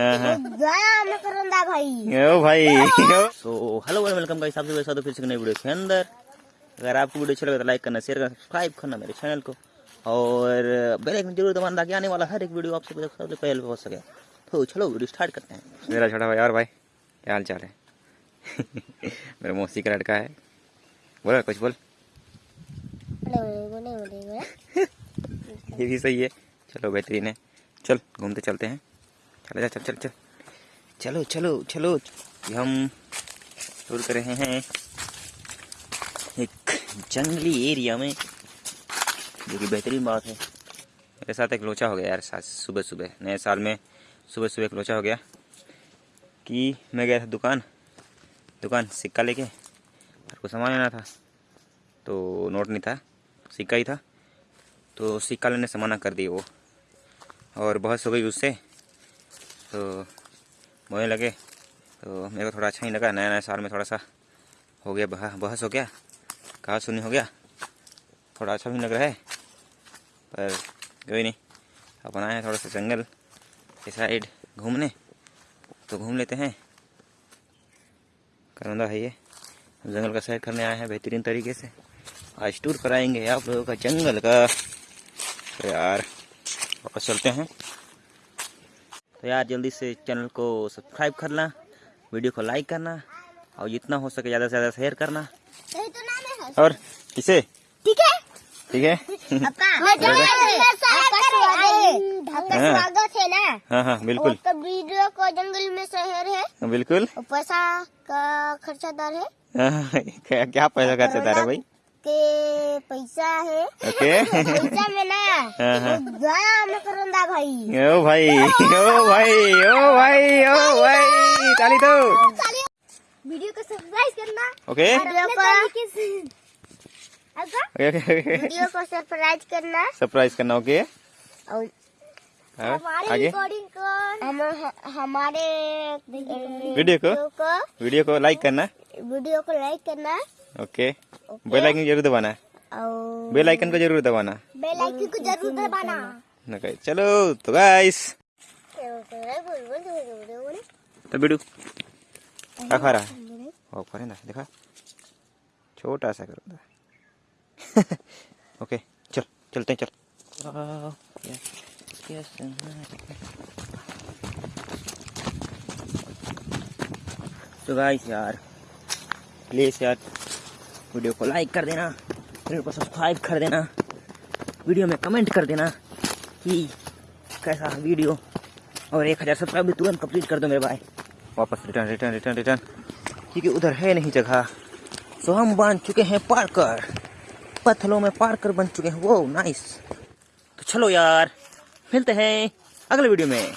हाँ हाँ। भाई ओ भाई सो हेलो वेलकम गाइस आप सभी साथ फिर से एक नई वीडियो के अंदर। अगर आपको वीडियो अच्छा लगे तो लाइक करना शेयर करना सब्सक्राइब करना मेरे चैनल को। और बेल आइकन ज़रूर दबाना ताकि आने वाला हर एक वीडियो आप सबसे सबसे पहले पहुँच सके। तो चलो वीडियो स्टार्ट करते हैं। मेरा छोटा भाई और भाई क्या हाल चाल है? मेरा मौसी का लड़का है। बोला कुछ बोले। ये भी सही है। चलो बेहतरीन है। चल घूमते चलते हैं। चलो, चल चल चल। चलो चलो चलो। ये हम टूर कर रहे हैं एक जंगली एरिया में, जो कि बेहतरीन बात है। मेरे साथ एक लोचा हो गया यार सुबह सुबह नए साल में सुबह सुबह एक लोचा हो गया कि मैं गया था दुकान दुकान सिक्का लेके। और को सामान लेना था तो नोट नहीं था, सिक्का ही था। तो सिक्का लेने से मना कर दी वो। और बहुत हो गई उससे। तो बोलने लगे तो मेरे को थोड़ा अच्छा नहीं लगा नया नया साल में थोड़ा सा हो गया बह, बहस हो गया कहा सुनी हो गया थोड़ा अच्छा भी लग रहा है पर कोई नहीं अपन आए हैं थोड़ा सा जंगल के साइड घूमने तो घूम लेते हैं। करौंदा है ये जंगल का सैर करने आए हैं बेहतरीन तरीके से आज टूर कराएँगे आप लोगों का जंगल का। तो यार वापस चलते हैं। तो यार जल्दी से चैनल को सब्सक्राइब करना वीडियो को लाइक करना और जितना हो सके ज़्यादा से ज़्यादा शेयर करना। तो और किसे? ठीक है? ठीक है? आपका आपका स्वागत। आपका हाँ। स्वागत है ना? हाँ हाँ बिल्कुल। आपका वीडियो को जंगल में शहर है। बिल्कुल। पैसा का खर्चादार है। हाँ, क्या क्या पैसा खर्चा सकता है भाई? के पैसा है। ओके। पैसा में ना हाँ, हाँ। करंदा भाई। ओ भाई ओ भाई ओ भाई ओ भाई ताली दो वीडियो को सब्सक्राइब करना। ओके। वीडियो को ओके ओके वीडियो को सब्सक्राइब करना। सरप्राइज़ करना ओके। और हाँ, आगे। रिकॉर्डिंग को हम हमारे वीडियो को वीडियो को लाइक करना। वीडियो को लाइक करना। ओके बेल आइकन ज़रूर दबाना बेल आइकन को ज़रूर दबाना। बेल आइकन को ज़रूर दबाना। चलो तो गाइस तो बिडू क्या खा रहा है ओ खा ना देखा? छोटा सा करो ओके चल चलते हैं चल। तो गाइस यार प्लीज़ यार। वीडियो को लाइक कर देना, चैनल को सब्सक्राइब कर देना, वीडियो में कमेंट कर देना कि कैसा वीडियो और एक हज़ार सब्सक्राइब भी तुरंत कंप्लीट कर दो मेरे भाई। वापस रिटर्न रिटर्न रिटर्न रिटर्न क्योंकि उधर है नहीं जगह। सो हम बन चुके हैं पार्कर। पत्थलों में पार्कर बन चुके हैं। वो नाइस तो चलो यार, मिलते हैं अगले वीडियो में।